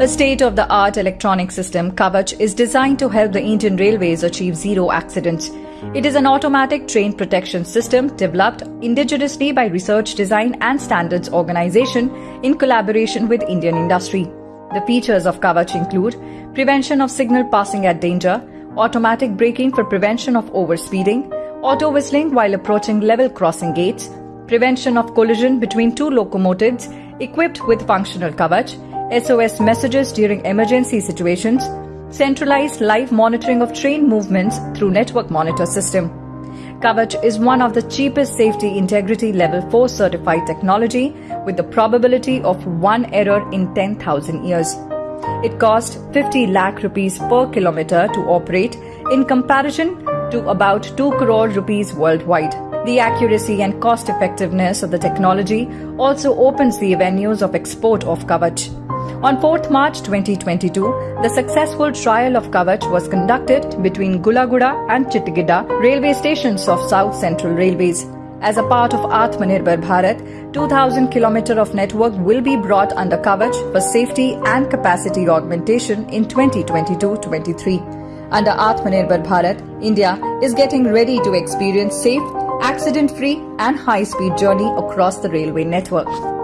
A state-of-the-art electronic system, Kavach, is designed to help the Indian Railways achieve zero accidents. It is an automatic train protection system developed indigenously by Research Design and Standards Organization in collaboration with Indian industry. The features of Kavach include prevention of signal passing at danger, automatic braking for prevention of overspeeding, auto whistling while approaching level crossing gates, prevention of collision between two locomotives equipped with functional Kavach, SOS messages during emergency situations, centralized live monitoring of train movements through network monitor system. Kavach is one of the cheapest safety integrity level 4 certified technology with the probability of one error in 10,000 years. It cost 50 lakh rupees per kilometer to operate in comparison to about 2 crore rupees worldwide. The accuracy and cost effectiveness of the technology also opens the avenues of export of Kavach. On 4th March 2022, the successful trial of Kavach was conducted between Gullaguda and Chittagidda railway stations of South Central Railways. As a part of Atmanirbhar Bharat, 2000 km of network will be brought under Kavach for safety and capacity augmentation in 2022-23. Under Atmanirbhar Bharat, India is getting ready to experience safe, accident-free and high-speed journey across the railway network.